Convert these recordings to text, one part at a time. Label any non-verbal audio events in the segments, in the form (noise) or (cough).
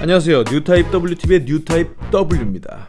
안녕하세요. 뉴타입 WTV의 뉴타입 W입니다.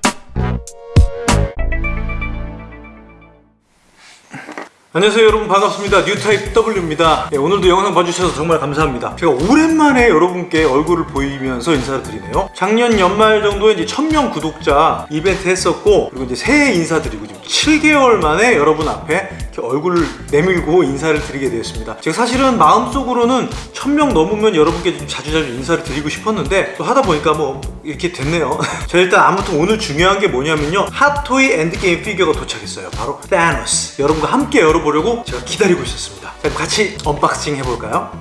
안녕하세요 여러분. 반갑습니다. 뉴타입 W입니다. 네, 오늘도 영상 봐주셔서 정말 감사합니다. 제가 오랜만에 여러분께 얼굴을 보이면서 인사를 드리네요. 작년 연말 정도에 이제 1000명 구독자 이벤트 했었고 그리고 이제 새해 인사드리고 지금 7개월 만에 여러분 앞에 얼굴을 내밀고 인사를 드리게 되었습니다. 제가 사실은 마음속으로는 1000명 넘으면 여러분께 좀 자주자주 인사를 드리고 싶었는데 또 하다 보니까 뭐 이렇게 됐네요. (laughs) 자 일단 아무튼 오늘 중요한 게 뭐냐면요. 핫토이 엔드게임 피규어가 도착했어요. 바로 타노스 여러분과 함께 열어보려고 제가 기다리고 있었습니다. 자, 같이 언박싱 해볼까요?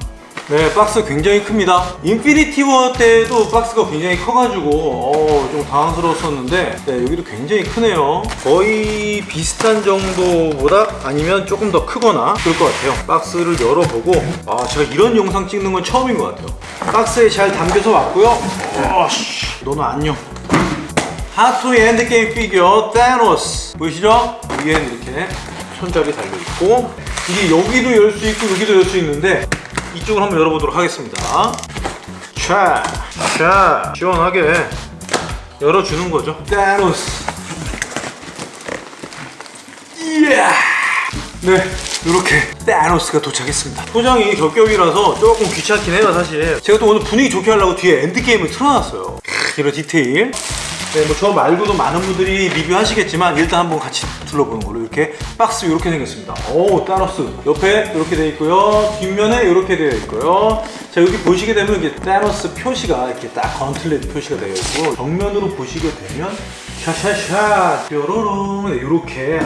네 박스 굉장히 큽니다. 인피니티 워 때도 박스가 굉장히 커가지고 어, 좀 당황스러웠었는데 네, 여기도 굉장히 크네요. 거의 비슷한 정도보다 아니면 조금 더 크거나 그럴 것 같아요. 박스를 열어보고 아 제가 이런 영상 찍는 건 처음인 것 같아요. 박스에 잘 담겨서 왔고요. 어, 씨, 너는 안녕. 핫토이 엔드게임 피규어 타노스 보이시죠? 위에는 이렇게 손잡이 달려있고 이게 여기도 열 수 있고 여기도 열 수 있는데 이쪽을 한번 열어보도록 하겠습니다. 자, 자 시원하게 열어주는 거죠. 타노스. 이야! 네 이렇게 타노스가 도착했습니다. 포장이 겹겹이라서 조금 귀찮긴 해요 사실. 제가 또 오늘 분위기 좋게 하려고 뒤에 엔드게임을 틀어놨어요. 크, 이런 디테일 네, 뭐 저 말고도 많은 분들이 리뷰하시겠지만 일단 한번 같이 둘러보는 걸로 이렇게 박스 이렇게 생겼습니다. 오, 타노스 옆에 이렇게 되어 있고요. 뒷면에 이렇게 되어 있고요. 자 여기 보시게 되면 이게 타노스 표시가 이렇게 딱 gauntlet 표시가 되어 있고 정면으로 보시게 되면 샤샤샤 뾰로롱 네, 이렇게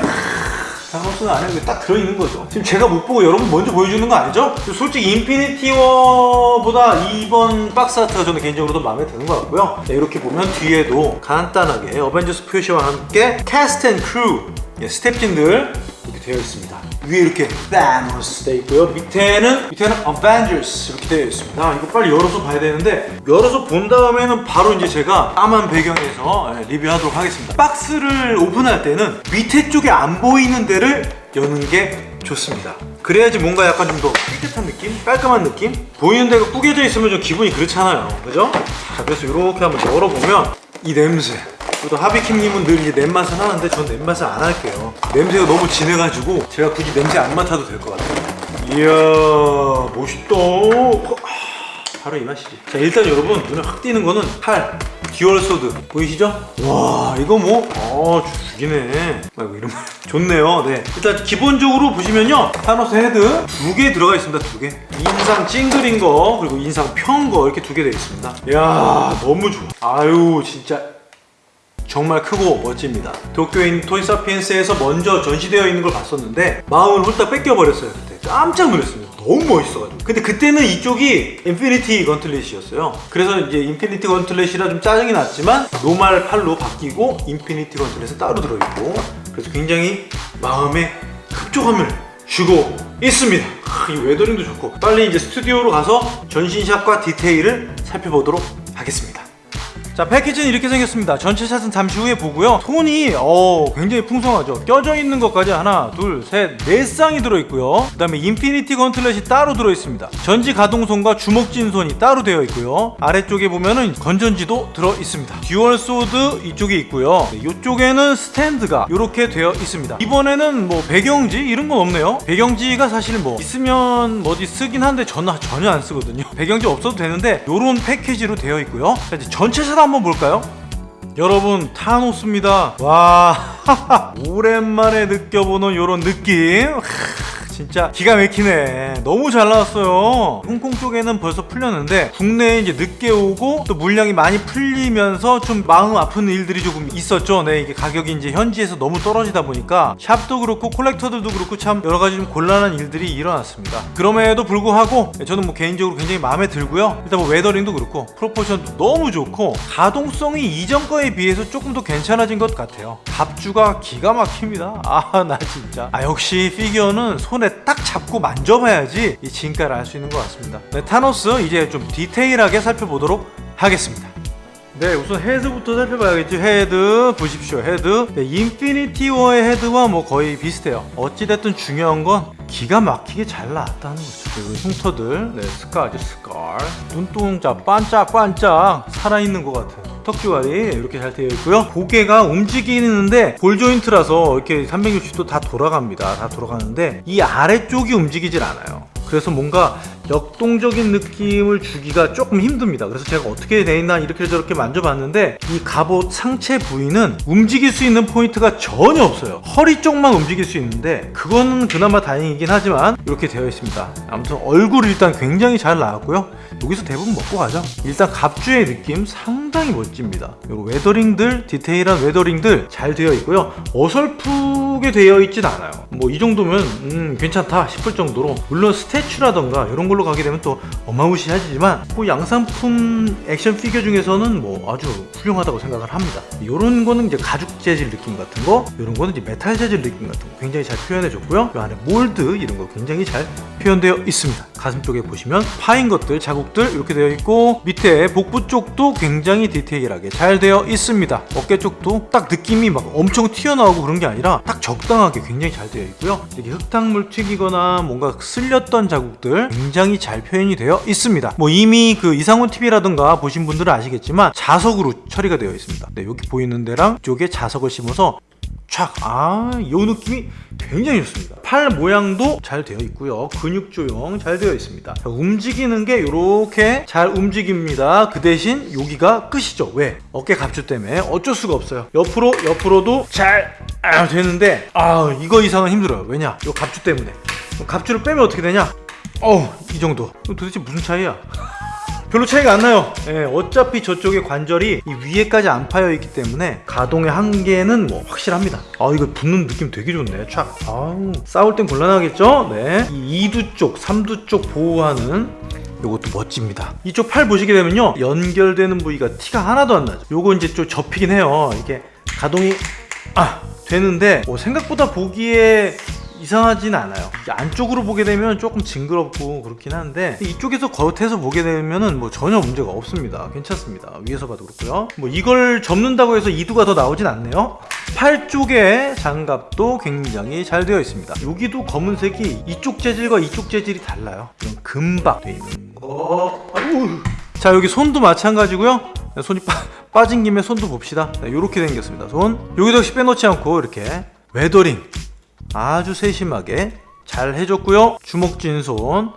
타노스는 안에 딱 들어있는 거죠. 지금 제가 못 보고 여러분 먼저 보여주는 거 아니죠? 솔직히 인피니티 워보다 이번 박스 아트가 저는 개인적으로 더 마음에 드는 것 같고요. 네, 이렇게 보면 뒤에도 간단하게 어벤져스 표시와 함께 cast and crew 예, 스텝진들 이렇게 되어 있습니다. 위에 이렇게 타노스 되어 있고요. 밑에는 밑에는 어벤져스 이렇게 되어 있습니다. 이거 빨리 열어서 봐야 되는데 열어서 본 다음에는 바로 이제 제가 까만 배경에서 예, 리뷰하도록 하겠습니다. 박스를 오픈할 때는 밑에 쪽에 안 보이는 데를 여는 게 좋습니다. 그래야지 뭔가 약간 좀 더 깨끗한 느낌? 깔끔한 느낌? 보이는 데가 구겨져 있으면 좀 기분이 그렇잖아요. 그죠? 자, 그래서 이렇게 한번 열어보면 이 냄새 또 하비킴님은 늘 냄맛을 하는데 전 냄맛을 안 할게요. 냄새가 너무 진해가지고 제가 굳이 냄새 안 맡아도 될 것 같아요. 이야 멋있다. 바로 이 맛이지. 자 일단 여러분 눈에 확 띄는 거는 칼 dual sword. 보이시죠? 와 이거 뭐? 어, 죽이네. 아이고 이런 말 (laughs) 좋네요. 네. 일단 기본적으로 보시면요. 타노스 헤드 두 개 들어가 있습니다 두개. 인상 찡그린 거 그리고 인상 편 거 이렇게 두 개 되어 있습니다. 이야 너무 좋아. 아유 진짜 정말 크고 멋집니다. 있는 토이사피엔스에서 먼저 전시되어 있는 걸 봤었는데 마음을 홀딱 뺏겨버렸어요 그때. 깜짝 놀랐습니다. 너무 멋있어가지고. 근데 그때는 이쪽이 Infinity Gauntlet이었어요. 그래서 이제 Infinity Gauntlet이라 좀 짜증이 났지만 normal 팔로 바뀌고 Infinity Gauntlet은 따로 들어있고 그래서 굉장히 마음에 흡족함을 주고 있습니다. 이 weathering도 좋고. 빨리 이제 스튜디오로 가서 전신샷과 디테일을 살펴보도록 하겠습니다 자 패키지는 이렇게 생겼습니다. 전체 샷은 잠시 후에 보고요. 손이 어 굉장히 풍성하죠. 껴져 있는 것까지 하나 둘 셋 네 쌍이 들어있고요. 그 다음에 Infinity Gauntlet이 따로 들어있습니다. 전지 가동손과 주먹 쥔 손이 따로 되어 있고요. 아래쪽에 보면은 건전지도 들어있습니다. dual sword 이쪽에 있고요. 네, 이쪽에는 스탠드가 이렇게 되어 있습니다. 이번에는 뭐 배경지 이런 건 없네요. 배경지가 사실 뭐 있으면 어디 쓰긴 한데 저는 전혀 안 쓰거든요. (laughs) 배경지 없어도 되는데 이런 패키지로 되어 있고요. 자 이제 전체 샷 한번 볼까요? 여러분 타노스입니다. 와 (laughs) 오랜만에 느껴보는 이런 느낌 진짜 기가 막히네. 너무 잘 나왔어요. 홍콩 쪽에는 벌써 풀렸는데 국내에 이제 늦게 오고 또 물량이 많이 풀리면서 좀 마음 아픈 일들이 조금 있었죠. 네 이게 가격이 이제 현지에서 너무 떨어지다 보니까 샵도 그렇고 콜렉터들도 그렇고 참 여러 가지 좀 곤란한 일들이 일어났습니다. 그럼에도 불구하고 저는 뭐 개인적으로 굉장히 마음에 들고요. 일단 뭐 weathering도 그렇고 proportion도 너무 좋고 가동성이 이전 거에 비해서 조금 더 괜찮아진 것 같아요. 갑주가 기가 막힙니다. 아 나 진짜. 아 역시 피규어는 손에 딱 잡고 만져봐야지 이 진가를 알 수 있는 것 같습니다. 네, 타노스 이제 좀 디테일하게 살펴보도록 하겠습니다 네 우선 헤드부터 살펴봐야겠죠. 헤드 보십시오 헤드. 네, 인피니티 워의 헤드와 뭐 거의 비슷해요. 어찌됐든 중요한 건 기가 막히게 잘 나왔다는 거죠. 그리고 흉터들. 네 scar 아주 scar. 눈동자 반짝반짝 살아있는 것 같아요. 턱주름이 이렇게 잘 되어 있고요. 고개가 움직이는데 ball joint라서 이렇게 360도 다 돌아갑니다. 다 돌아가는데 이 아래쪽이 움직이질 않아요. 그래서 뭔가 역동적인 느낌을 주기가 조금 힘듭니다. 그래서 제가 어떻게 돼 있나 이렇게 저렇게 만져봤는데 이 갑옷 상체 부위는 움직일 수 있는 포인트가 전혀 없어요. 허리 쪽만 움직일 수 있는데 그거는 그나마 다행이긴 하지만 이렇게 되어 있습니다. 아무튼 얼굴 일단 굉장히 잘 나왔고요. 여기서 대부분 먹고 가죠. 일단 갑주의 느낌 상당히 멋집니다. 그리고 weathering들 디테일한 weathering들 잘 되어 있고요. 어설프게 되어 있진 않아요. 뭐 이 정도면 음, 괜찮다 싶을 정도로 물론 statue라던가 이런 걸로 가게 되면 또 어마무시하지만 뭐 양산품 액션 피규어 중에서는 뭐 아주 훌륭하다고 생각을 합니다. 이런 거는 이제 가죽 재질 느낌 같은 거 이런 거는 이제 메탈 재질 느낌 같은 거 굉장히 잘 표현해 줬고요. 이 안에 mold 이런 거 굉장히 잘 표현되어 있습니다. 가슴 쪽에 보시면 파인 것들 자국들 이렇게 되어 있고 밑에 복부 쪽도 굉장히 디테일하게 잘 되어 있습니다. 어깨 쪽도 딱 느낌이 막 엄청 튀어나오고 그런 게 아니라 딱 적당하게 굉장히 잘 되어 있고요. 이렇게 흙탕물 튀기거나 뭔가 쓸렸던 자국들 굉장히 잘 표현이 되어 있습니다 뭐 이미 그 이상훈 TV라든가 보신 분들은 아시겠지만 자석으로 처리가 되어 있습니다 네 여기 보이는 데랑 이쪽에 자석을 심어서 촥! 아, 이 느낌이 굉장히 좋습니다. 팔 모양도 잘 되어 있고요. 근육 조형 잘 되어 있습니다. 자, 움직이는 게 이렇게 잘 움직입니다. 그 대신 여기가 끝이죠. 왜? 어깨 갑주 때문에 어쩔 수가 없어요. 옆으로, 옆으로도 잘 아, 되는데 아, 이거 이상은 힘들어요. 왜냐? 이 갑주 때문에. 갑주를 빼면 어떻게 되냐? 어우, 이 정도. 도대체 무슨 차이야? (laughs) 별로 차이가 안 나요. 예, 어차피 저쪽에 관절이 이 위에까지 안 파여 있기 때문에 가동의 한계는 뭐 확실합니다. 아 이거 붙는 느낌 되게 좋네 촥. 아우 싸울 땐 곤란하겠죠? 네이 2두 쪽 3두 쪽 보호하는 요것도 멋집니다. 이쪽 팔 보시게 되면요 연결되는 부위가 티가 하나도 안 나죠. 요거 이제 좀 접히긴 해요. 이게 가동이 아 되는데 뭐 생각보다 보기에 이상하진 않아요. 안쪽으로 보게 되면 조금 징그럽고 그렇긴 한데 이쪽에서 겉에서 보게 되면은 뭐 전혀 문제가 없습니다. 괜찮습니다. 위에서 봐도 그렇고요. 뭐 이걸 접는다고 해서 이두가 더 나오진 않네요. 팔 쪽에 장갑도 굉장히 잘 되어 있습니다. 여기도 검은색이 이쪽 재질과 이쪽 재질이 달라요. 금박 되어 있는 거. 자 여기 손도 마찬가지고요. 손이 빠, 빠진 김에 손도 봅시다. 이렇게 생겼습니다. 손. 여기도 역시 빼놓지 않고 이렇게 weathering 아주 세심하게 잘 해줬고요. 주먹 쥔 손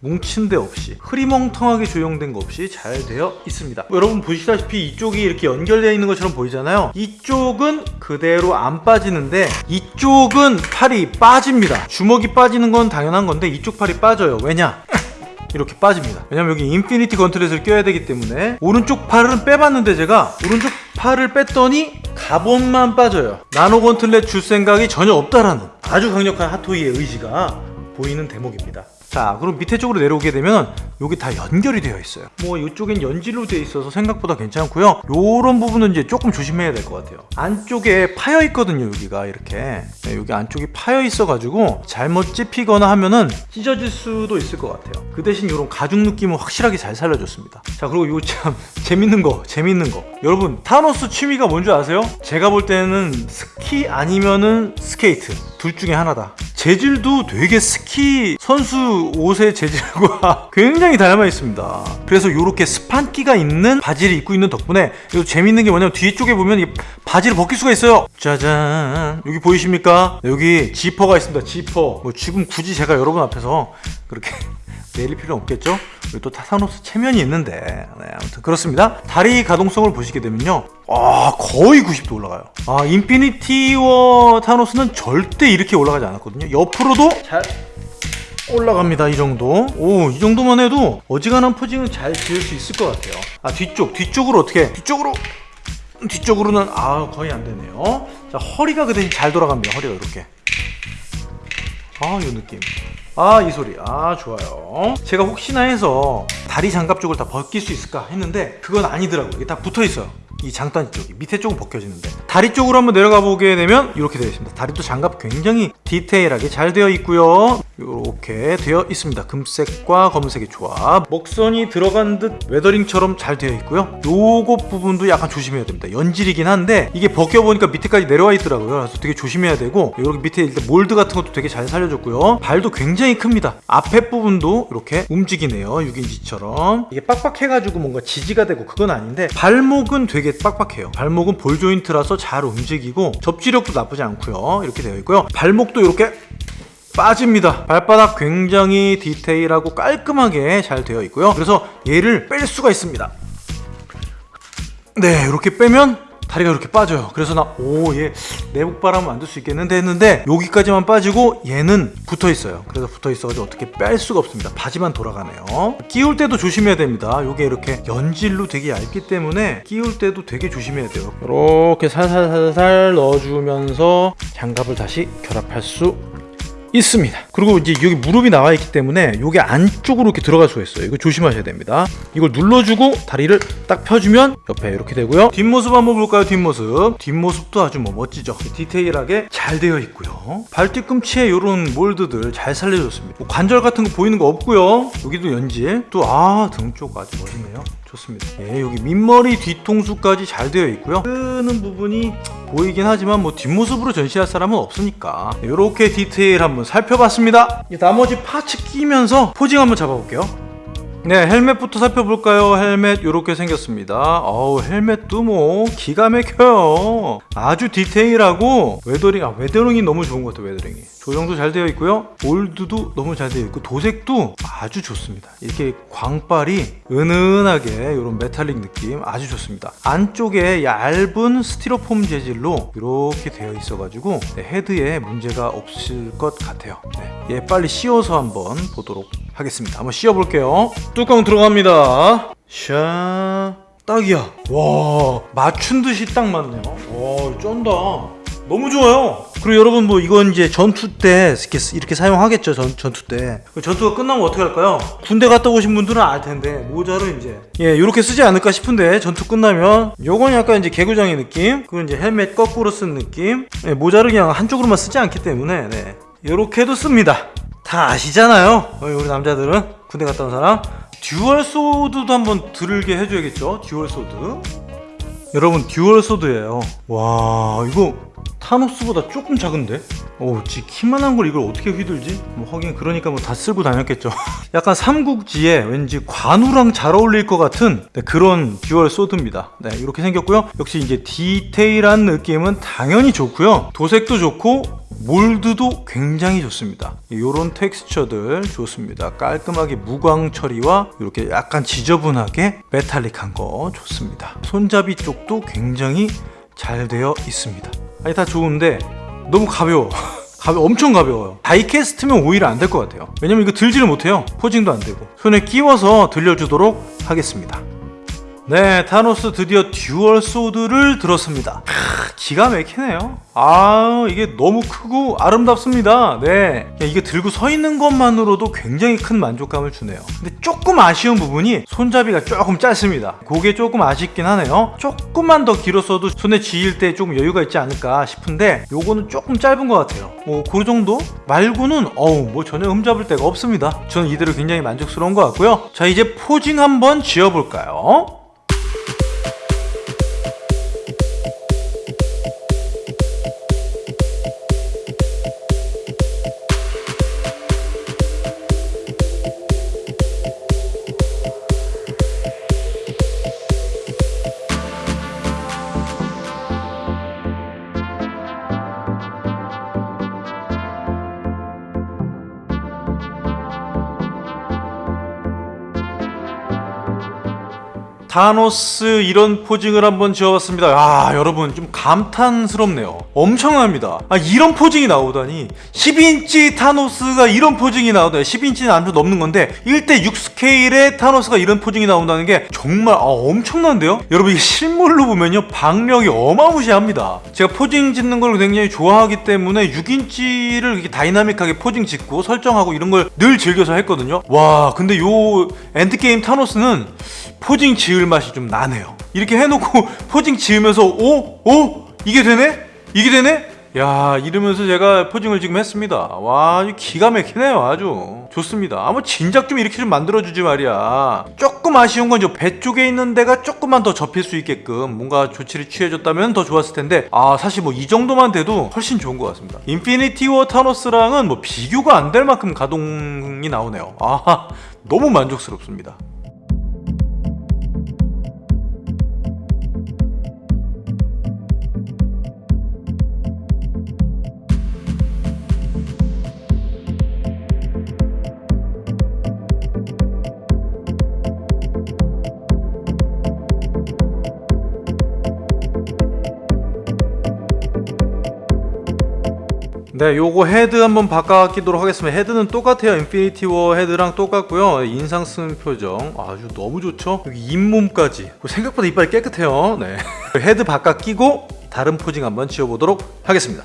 뭉친 데 없이 흐리멍텅하게 조형된 거 없이 잘 되어 있습니다. 뭐 여러분 보시다시피 이쪽이 이렇게 연결되어 있는 것처럼 보이잖아요. 이쪽은 그대로 안 빠지는데 이쪽은 팔이 빠집니다. 주먹이 빠지는 건 당연한 건데 이쪽 팔이 빠져요. 왜냐? (laughs) 이렇게 빠집니다. 왜냐면 여기 Infinity Gauntlet을 껴야 되기 때문에 오른쪽 팔은 빼봤는데 제가 오른쪽 팔을 뺐더니 갑옷만 빠져요. 나노 gauntlet 줄 생각이 전혀 없다라는 아주 강력한 핫토이의 의지가 보이는 대목입니다 자 그럼 밑에 쪽으로 내려오게 되면 여기 다 연결이 되어 있어요. 뭐 이쪽엔 연질로 되어 있어서 생각보다 괜찮고요. 요런 부분은 이제 조금 조심해야 될 것 같아요. 안쪽에 파여 있거든요 여기가 이렇게. 네, 여기 안쪽이 파여 있어 가지고 잘못 찝히거나 하면은 찢어질 수도 있을 것 같아요. 그 대신 이런 가죽 느낌은 확실하게 잘 살려줬습니다. 자 그리고 요 참 (laughs) 재밌는 거 재밌는 거. 여러분 타노스 취미가 뭔지 아세요? 제가 볼 때는 스키 아니면은 스케이트. 둘 중에 하나다 재질도 되게 스키 선수 옷의 재질과 (laughs) 굉장히 닮아 있습니다. 그래서 이렇게 스판기가 있는 바지를 입고 있는 덕분에 이거 재밌는 게 뭐냐면 뒤쪽에 보면 이 바지를 벗길 수가 있어요. 짜잔. 여기 보이십니까? 여기 지퍼가 있습니다. 지퍼. 뭐 지금 굳이 제가 여러분 앞에서 그렇게 내릴 필요는 없겠죠? 여기 또 타노스 체면이 있는데. 네, 아무튼 그렇습니다. 다리 가동성을 보시게 되면요. 아 거의 90도 올라가요. 아 인피니티 워 타노스는 절대 이렇게 올라가지 않았거든요. 옆으로도 잘 올라갑니다 이 정도. 오 이 정도만 해도 어지간한 포징은 잘 지을 수 있을 것 같아요. 아 뒤쪽 뒤쪽으로 어떻게? 뒤쪽으로. 뒤쪽으로는 아 거의 안 되네요. 자 허리가 그 대신 잘 돌아갑니다 허리가 이렇게 아이 느낌. 아 이 소리. 아 좋아요. 제가 혹시나 해서 다리 장갑 쪽을 다 벗길 수 있을까 했는데 그건 아니더라고요. 이게 다 붙어 있어요 이 장단 쪽이 밑에 쪽은 벗겨지는데 다리 쪽으로 한번 내려가 보게 되면 이렇게 되어 있습니다. 다리도 장갑 굉장히 디테일하게 잘 되어 있고요. 이렇게 되어 있습니다. 금색과 검은색의 조합. 목선이 들어간 듯 웨더링처럼 잘 되어 있고요. 요거 부분도 약간 조심해야 됩니다. 연질이긴 한데 이게 벗겨 보니까 밑에까지 내려와 있더라고요. 그래서 되게 조심해야 되고 여기 밑에 일단 몰드 같은 것도 되게 잘 살려줬고요. 발도 굉장히 큽니다. 앞에 부분도 이렇게 움직이네요. 6인치처럼 이게 빡빡해가지고 뭔가 지지가 되고 그건 아닌데 발목은 되게 빡빡해요. 발목은 볼 조인트라서 잘 움직이고 접지력도 나쁘지 않고요. 이렇게 되어 있고요. 발목도 이렇게 빠집니다. 발바닥 굉장히 디테일하고 깔끔하게 잘 되어 있고요. 그래서 얘를 뺄 수가 있습니다. 네, 이렇게 빼면 다리가 이렇게 빠져요. 그래서 나, 오, 얘 내복 바람 만들 수 있겠는데 했는데 여기까지만 빠지고 얘는 붙어 있어요. 그래서 붙어 있어가지고 어떻게 뺄 수가 없습니다. 바지만 돌아가네요. 끼울 때도 조심해야 됩니다. 요게 이렇게 연질로 되게 얇기 때문에 끼울 때도 되게 조심해야 돼요. 이렇게 살살살살 넣어주면서 장갑을 다시 결합할 수 있습니다. 그리고 이제 여기 무릎이 나와 있기 때문에 이게 안쪽으로 이렇게 들어갈 수가 있어요. 이거 조심하셔야 됩니다. 이걸 눌러주고 다리를 딱 펴주면 옆에 이렇게 되고요. 뒷모습 한번 볼까요? 뒷모습. 뒷모습도 아주 뭐 멋지죠. 디테일하게 잘 되어 있고요. 발 뒤꿈치에 이런 몰드들 잘 살려줬습니다. 뭐 관절 같은 거 보이는 거 없고요. 여기도 연질. 또 아 등 쪽 아주 멋있네요. 좋습니다. 예, 여기 밑머리 뒤통수까지 잘 되어 있고요. 끄는 부분이 보이긴 하지만 뭐 뒷모습으로 전시할 사람은 없으니까 이렇게 디테일 한번 살펴봤습니다. 이 나머지 파츠 끼면서 포징 한번 잡아볼게요. 네, 헬멧부터 살펴볼까요? 헬멧 이렇게 생겼습니다. 어우, 헬멧도 뭐 기가 막혀요. 아주 디테일하고 weathering, 아 weathering이 너무 좋은 것 같아요. weathering이 조정도 잘 되어 있고요. 몰드도 너무 잘 되어 있고 도색도 아주 좋습니다. 이렇게 광발이 은은하게 이런 메탈릭 느낌 아주 좋습니다. 안쪽에 얇은 스티로폼 재질로 이렇게 되어 있어 가지고 네, 헤드에 문제가 없을 것 같아요. 네, 얘 빨리 씌워서 한번 보도록 하겠습니다. 한번 씌워볼게요. 뚜껑 들어갑니다. 샤. 딱이야. 와, 맞춘 듯이 딱 맞네요. 와, 쩐다. 너무 좋아요. 그리고 여러분 뭐 이건 이제 전투 때 이렇게, 이렇게 사용하겠죠. 전, 전투 때. 전투가 끝나면 어떻게 할까요? 군대 갔다 오신 분들은 알 텐데 모자를 이제 예 이렇게 쓰지 않을까 싶은데 전투 끝나면 요건 약간 이제 개구장의 느낌. 그리고 이제 헬멧 거꾸로 쓴 느낌. 예, 모자를 그냥 한쪽으로만 쓰지 않기 때문에 네. 이렇게도 씁니다. 다 아시잖아요. 어, 우리 남자들은 군대 갔다 온 사람. dual sword도 한번 들게 해줘야겠죠. dual sword. 여러분 dual sword예요. 와 이거 타노스보다 조금 작은데? 오, 지 키만한 걸 이걸 어떻게 휘둘지? 뭐 하긴 그러니까 뭐 다 쓸고 다녔겠죠. (laughs) 약간 삼국지에 왠지 관우랑 잘 어울릴 것 같은 네, 그런 dual sword입니다. 네, 이렇게 생겼고요. 역시 이제 디테일한 느낌은 당연히 좋고요. 도색도 좋고 몰드도 굉장히 좋습니다. 이런 텍스처들 좋습니다. 깔끔하게 무광 처리와 이렇게 약간 지저분하게 metallic한 거 좋습니다. 손잡이 쪽도 굉장히 잘 되어 있습니다. 아니 다 좋은데 너무 가벼워. (laughs) 가벼 엄청 가벼워요. die-cast면 오히려 안 될 것 같아요. 왜냐면 이거 들지를 못해요. posing도 안 되고 손에 끼워서 들려주도록 하겠습니다. 네, 타노스 드디어 dual sword를 들었습니다. 크, 기가 막히네요. 아, 이게 너무 크고 아름답습니다. 네. 이게 들고 서 있는 것만으로도 굉장히 큰 만족감을 주네요. 근데 조금 아쉬운 부분이 손잡이가 조금 짧습니다. 그게 조금 아쉽긴 하네요. 조금만 더 길었어도 손에 쥐일 때 조금 여유가 있지 않을까 싶은데 요거는 조금 짧은 것 같아요. 뭐, 그 정도? 말고는, 어우, 뭐 전혀 흠잡을 데가 없습니다. 저는 이대로 굉장히 만족스러운 것 같고요. 자, 이제 포징 한번 지어볼까요? 타노스 이런 posing을 한번 지어봤습니다. 아 여러분 좀 감탄스럽네요. 엄청납니다. 아 이런 posing이 나오다니 12인치 타노스가 이런 posing이 나오다니 12인치는 안좀 넘는 건데 1대 6 스케일의 타노스가 이런 posing이 나온다는 게 정말 아, 엄청난데요? 여러분 이게 실물로 보면요 박력이 어마무시합니다. 제가 posing 짓는 걸 굉장히 좋아하기 때문에 6인치를 이렇게 dynamic하게 posing 짓고 설정하고 이런 걸 늘 즐겨서 했거든요. 와 근데 요 엔드게임 타노스는 posing 지을 맛이 좀 나네요 이렇게 해놓고 (laughs) posing 지으면서 오? 오? 이게 되네? 이게 되네? 야 이러면서 제가 posing을 지금 했습니다 와 아주 기가 막히네요 아주 좋습니다 아무 진작 좀 이렇게 좀 만들어주지 말이야 조금 아쉬운 건 저 배 쪽에 있는 데가 조금만 더 접힐 수 있게끔 뭔가 조치를 취해줬다면 더 좋았을 텐데 아 사실 뭐 이 정도만 돼도 훨씬 좋은 것 같습니다 인피니티 워 타노스랑은 뭐 비교가 안 될 만큼 가동이 나오네요 아 너무 만족스럽습니다 네, 요거 헤드 한번 바꿔끼도록 하겠습니다. 헤드는 똑같아요. 인피니티 워 헤드랑 똑같고요. 인상 쓰는 표정 아주 너무 좋죠. 여기 잇몸까지 생각보다 이빨이 깨끗해요. 네, (laughs) 헤드 바꿔 끼고 다른 posing 한번 지어보도록 하겠습니다.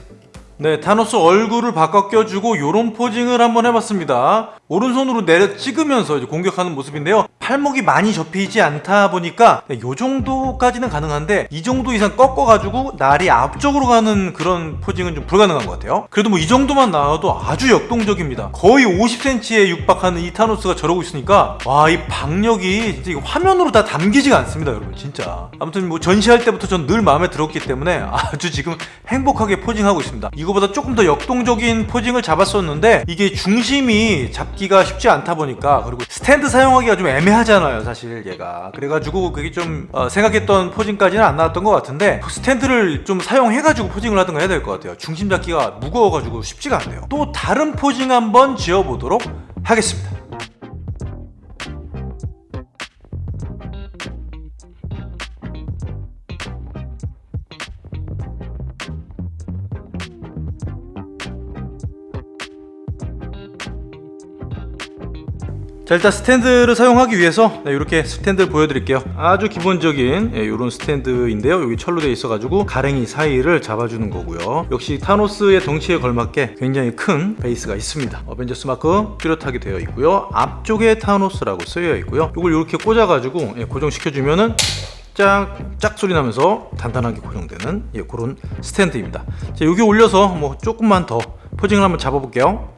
네, 타노스 얼굴을 바꿔 껴주고 요런 posing을 한번 해봤습니다. 오른손으로 내려 찍으면서 이제 공격하는 모습인데요. 팔목이 많이 접히지 않다 보니까 네, 요 정도까지는 가능한데 이 정도 이상 꺾어가지고 날이 앞쪽으로 가는 그런 posing은 좀 불가능한 것 같아요. 그래도 뭐 이 정도만 나와도 아주 역동적입니다. 거의 50cm에 육박하는 이 타노스가 저러고 있으니까 와 이 박력이 진짜 이거 화면으로 다 담기지가 않습니다, 여러분 진짜. 아무튼 뭐 전시할 때부터 전 늘 마음에 들었기 때문에 (laughs) 아주 지금 행복하게 posing하고 있습니다. 이거보다 조금 더 역동적인 posing을 잡았었는데 이게 중심이 잡기가 쉽지 않다 보니까 그리고 스탠드 사용하기가 좀 애매하잖아요 사실 얘가. 그래가지고 그게 좀 어, 생각했던 posing까지는 안 나왔던 것 같은데 스탠드를 좀 사용해가지고 posing을 하든가 해야 될 것 같아요. 중심 잡기가 무거워가지고 쉽지가 않네요. 또 다른 posing 한번 지어보도록 하겠습니다 자 일단 스탠드를 사용하기 위해서 네, 이렇게 스탠드를 보여드릴게요. 아주 기본적인 예, 이런 스탠드인데요. 여기 철로 되어 있어 가지고 가랭이 사이를 잡아주는 거고요. 역시 타노스의 덩치에 걸맞게 굉장히 큰 베이스가 있습니다. 어벤져스 마크 뚜렷하게 되어 있고요. 앞쪽에 타노스라고 쓰여 있고요. 이걸 이렇게 꽂아 가지고 예, 고정시켜 주면은 짝, 짝 소리 나면서 단단하게 고정되는 예, 그런 스탠드입니다. 자 여기 올려서 뭐 조금만 더 posing을 한번 잡아볼게요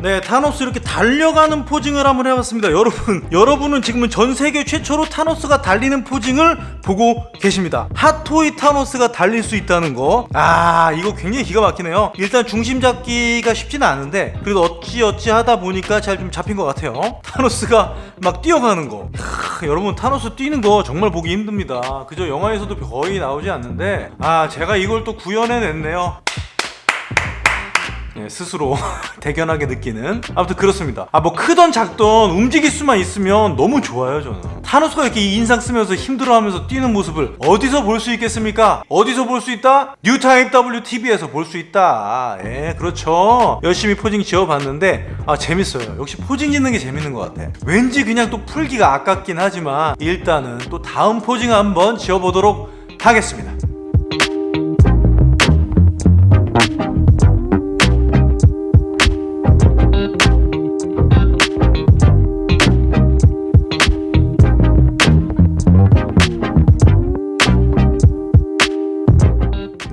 네, 타노스 이렇게 달려가는 posing을 한번 해봤습니다. 여러분, (laughs) 여러분은 지금은 전 세계 최초로 타노스가 달리는 posing을 보고 계십니다. 핫토이 타노스가 달릴 수 있다는 거. 아, 이거 굉장히 기가 막히네요. 일단 중심 잡기가 쉽지는 않은데, 그래도 어찌 어찌 하다 보니까 잘 좀 잡힌 것 같아요. 타노스가 막 뛰어가는 거. 이야, 여러분, 타노스 뛰는 거 정말 보기 힘듭니다. 그저 영화에서도 거의 나오지 않는데, 아, 제가 이걸 또 구현해냈네요. 예, 스스로 (laughs) 대견하게 느끼는. 아무튼 그렇습니다. 아 뭐 크던 작던 움직일 수만 있으면 너무 좋아요 저는. 타노스가 이렇게 인상 쓰면서 힘들어하면서 뛰는 모습을 어디서 볼 수 있겠습니까? 어디서 볼 수 있다? 뉴타입 WTV에서 볼 수 있다. 예 그렇죠. 열심히 posing 지어봤는데 아 재밌어요. 역시 posing 짓는 게 재밌는 것 같아. 왠지 그냥 또 풀기가 아깝긴 하지만 일단은 또 다음 posing 한번 지어보도록 하겠습니다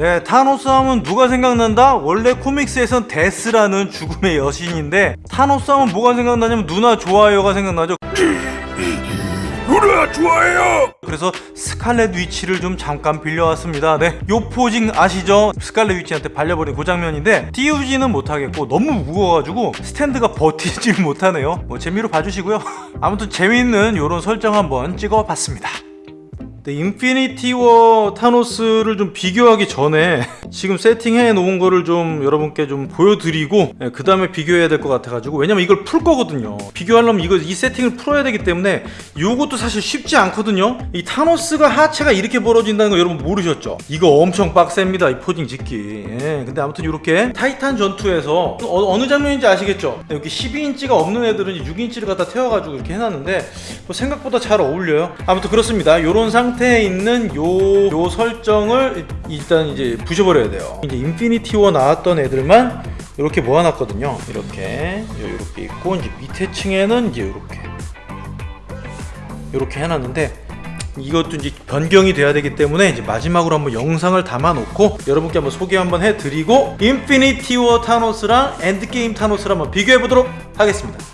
네, 타노스 하면 누가 생각난다? 원래 comics에선 데스라는 죽음의 여신인데 타노스 하면 뭐가 생각나냐면 누나 좋아요가 생각나죠. 누나 좋아해요. 그래서 스칼렛 위치를 좀 잠깐 빌려왔습니다. 네, 요 posing 아시죠? 스칼렛 위치한테 발려버린 그 장면인데 띄우지는 못하겠고 너무 무거워가지고 스탠드가 버티질 못하네요. 뭐 재미로 봐주시고요. (laughs) 아무튼 재미있는 요런 설정 한번 찍어봤습니다. 네, 인피니티 워 타노스를 좀 비교하기 전에 (laughs) 지금 세팅해 놓은 거를 좀 여러분께 좀 보여드리고 네, 그 다음에 비교해야 될 것 같아가지고 왜냐면 이걸 풀 거거든요. 비교하려면 이거 이 세팅을 풀어야 되기 때문에 요것도 사실 쉽지 않거든요. 이 타노스가 하체가 이렇게 벌어진다는 거 여러분 모르셨죠? 이거 엄청 빡셉니다 이 posing 짓기. 예, 근데 아무튼 이렇게 타이탄 전투에서 어느 장면인지 아시겠죠? 네, 여기 12인치가 없는 애들은 6인치를 갖다 때워가지고 이렇게 해놨는데 뭐 생각보다 잘 어울려요. 아무튼 그렇습니다. 요런 상태 상태에 있는 요, 요 설정을 일단 이제 부셔버려야 돼요. 이제 인피니티 워 나왔던 애들만 이렇게 모아놨거든요. 이렇게 이렇게 있고 이제 밑에 층에는 이제 이렇게. 이렇게 해놨는데 이것도 이제 변경이 돼야 되기 때문에 이제 마지막으로 한번 영상을 담아 놓고 여러분께 한번 소개 한번 해드리고 인피니티 워 타노스랑 엔드게임 타노스를 한번 비교해 보도록 하겠습니다.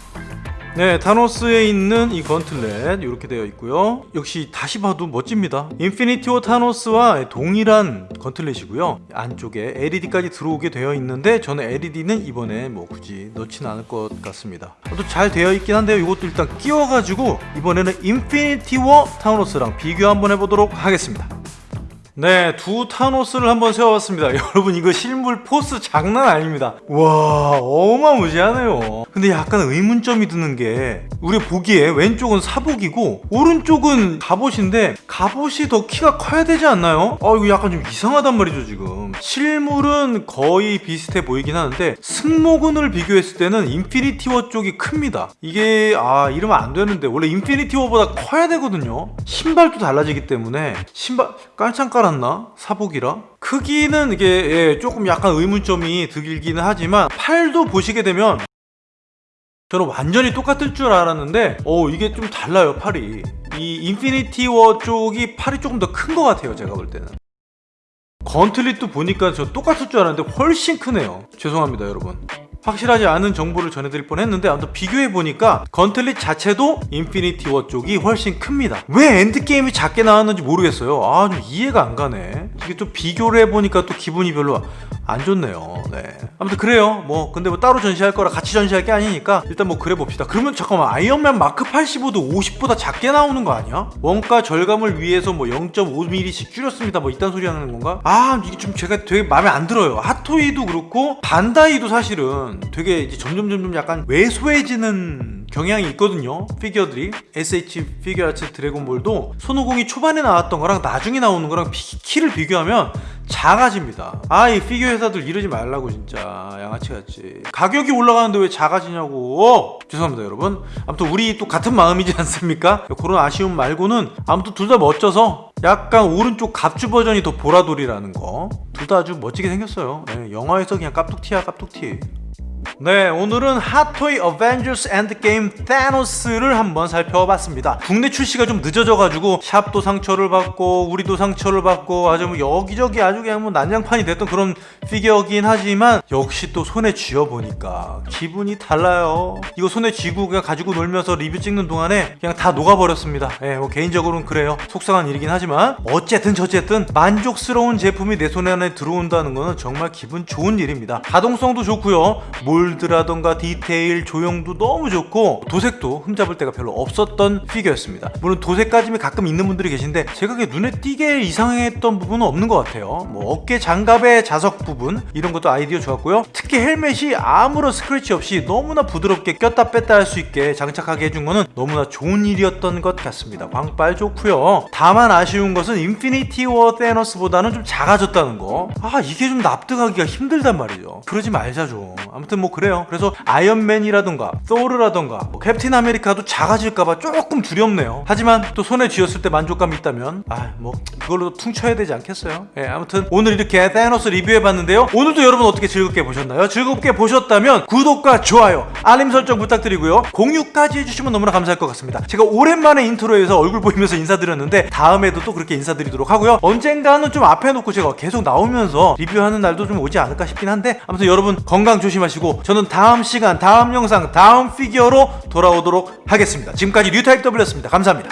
네, 타노스에 있는 이 gauntlet 이렇게 되어 있고요. 역시 다시 봐도 멋집니다. 인피니티 워 타노스와 동일한 gauntlet이고요. 안쪽에 LED까지 들어오게 되어 있는데 저는 LED는 이번에 뭐 굳이 넣지는 않을 것 같습니다. 또 잘 되어 있긴 한데요. 이것도 일단 끼워가지고 이번에는 인피니티 워 타노스랑 비교 한번 해보도록 하겠습니다. 네, 두 타노스를 한번 세워봤습니다. (laughs) 여러분, 이거 실물 포스 장난 아닙니다. 와, 어마무지하네요. 근데 약간 의문점이 드는 게, 우리 보기에 왼쪽은 사복이고, 오른쪽은 갑옷인데, 갑옷이 더 키가 커야 되지 않나요? 아, 이거 약간 좀 이상하단 말이죠, 지금. 실물은 거의 비슷해 보이긴 하는데, 승모근을 비교했을 때는 인피니티 워 쪽이 큽니다. 이게, 아, 이러면 안 되는데, 원래 인피니티 워보다 커야 되거든요? 신발도 달라지기 때문에, 신발, 깔창 깔았나? 사복이라? 크기는 이게 예, 조금 약간 의문점이 들기는 하지만 팔도 보시게 되면 저는 완전히 똑같을 줄 알았는데 어 이게 좀 달라요 팔이 이 인피니티 워 쪽이 팔이 조금 더 큰 것 같아요 제가 볼 때는 gauntlet도 보니까 저 똑같을 줄 알았는데 훨씬 크네요 죄송합니다 여러분 확실하지 않은 정보를 전해드릴 뻔했는데 아무튼 비교해보니까 gauntlet 자체도 인피니티 워 쪽이 훨씬 큽니다. 왜 엔드게임이 작게 나왔는지 모르겠어요. 아 좀 이해가 안 가네. 이게 또 비교를 해보니까 또 기분이 별로 안 좋네요. 네. 아무튼 그래요. 뭐 근데 뭐 따로 전시할 거라 같이 전시할 게 아니니까 일단 뭐 그래 봅시다. 그러면 잠깐만 아이언맨 마크 85도 50보다 작게 나오는 거 아니야? 원가 절감을 위해서 뭐 0.5mm씩 줄였습니다. 뭐 이딴 소리 하는 건가? 아 이게 좀 제가 되게 마음에 안 들어요. 핫토이도 그렇고 반다이도 사실은 되게 이제 점점 점점 약간 왜소해지는 경향이 있거든요. 피규어들이. SH 피규어 아츠 드래곤볼도 손오공이 초반에 나왔던 거랑 나중에 나오는 거랑 피- 키를 비교하면 작아집니다. 아 이 피규어 회사들 이러지 말라고 진짜. 양아치같이. 가격이 올라가는데 왜 작아지냐고. 죄송합니다 여러분. 아무튼 우리 또 같은 마음이지 않습니까? 그런 아쉬움 말고는 아무튼 둘 다 멋져서 약간 오른쪽 갑주 버전이 더 보라돌이라는 거. 둘 다 아주 멋지게 생겼어요. 예, 영화에서 그냥 깝뚝티야 깝뚝티 네 오늘은 핫토이 어벤져스 엔드게임 타노스를 한번 살펴봤습니다. 국내 출시가 좀 늦어져가지고 샵도 상처를 받고 우리도 상처를 받고 아주 뭐 여기저기 아주 그냥 뭐 난장판이 됐던 그런 피규어긴 하지만 역시 또 손에 쥐어보니까 기분이 달라요. 이거 손에 쥐고 그냥 가지고 놀면서 리뷰 찍는 동안에 그냥 다 녹아버렸습니다. 예, 뭐 개인적으로는 그래요. 속상한 일이긴 하지만 어쨌든 저쨌든 만족스러운 제품이 내 손 안에 들어온다는 거는 정말 기분 좋은 일입니다. 가동성도 좋고요 몰드라던가 디테일 조형도 너무 좋고 도색도 흠잡을 데가 별로 없었던 피규어였습니다. 물론 도색 까짐 가끔 있는 분들이 계신데 제가 그게 눈에 띄게 이상했던 부분은 없는 것 같아요. 뭐 어깨 장갑의 자석 부분 이런 것도 아이디어 좋았고요. 특히 헬멧이 아무런 스크래치 없이 너무나 부드럽게 꼈다 뺐다 할 수 있게 장착하게 해준 거는 너무나 좋은 일이었던 것 같습니다. 광빨 좋고요. 다만 아쉬운 것은 인피니티 워 타노스보다는 좀 작아졌다는 거 아 이게 좀 납득하기가 힘들단 말이죠. 그러지 말자 좀. 아무튼 뭐 그래요. 그래서 아이언맨이라던가 토르라던가 뭐 캡틴 아메리카도 작아질까봐 조금 두렵네요. 하지만 또 손에 쥐었을 때 만족감이 있다면 아 뭐 그걸로 퉁쳐야 되지 않겠어요? 예 아무튼 오늘 이렇게 타노스 리뷰해봤는데요. 오늘도 여러분 어떻게 즐겁게 보셨나요? 즐겁게 보셨다면 구독과 좋아요 알림 설정 부탁드리고요. 공유까지 해주시면 너무나 감사할 것 같습니다. 제가 오랜만에 인트로에서 얼굴 보이면서 인사드렸는데 다음에도 또 그렇게 인사드리도록 하고요. 언젠가는 좀 앞에 놓고 제가 계속 나오면서 리뷰하는 날도 좀 오지 않을까 싶긴 한데 아무튼 여러분 건강 조심하시고 저는 다음 시간 다음 영상 다음 피규어로 돌아오도록 하겠습니다. 지금까지 뉴타입 W였습니다. 감사합니다